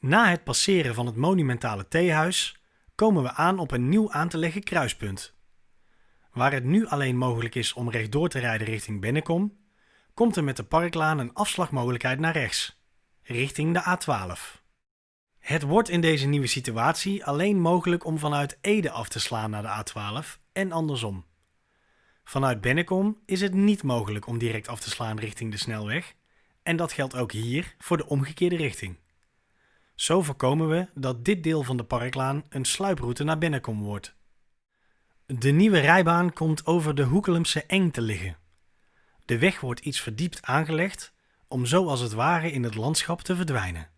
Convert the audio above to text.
Na het passeren van het monumentale theehuis komen we aan op een nieuw aan te leggen kruispunt. Waar het nu alleen mogelijk is om rechtdoor te rijden richting Bennekom, komt er met de Parklaan een afslagmogelijkheid naar rechts, richting de A12. Het wordt in deze nieuwe situatie alleen mogelijk om vanuit Ede af te slaan naar de A12 en andersom. Vanuit Bennekom is het niet mogelijk om direct af te slaan richting de snelweg en dat geldt ook hier voor de omgekeerde richting. Zo voorkomen we dat dit deel van de parklaan een sluiproute naar Bennekom wordt. De nieuwe rijbaan komt over de Hoekelemse Eng te liggen. De weg wordt iets verdiept aangelegd om zo als het ware in het landschap te verdwijnen.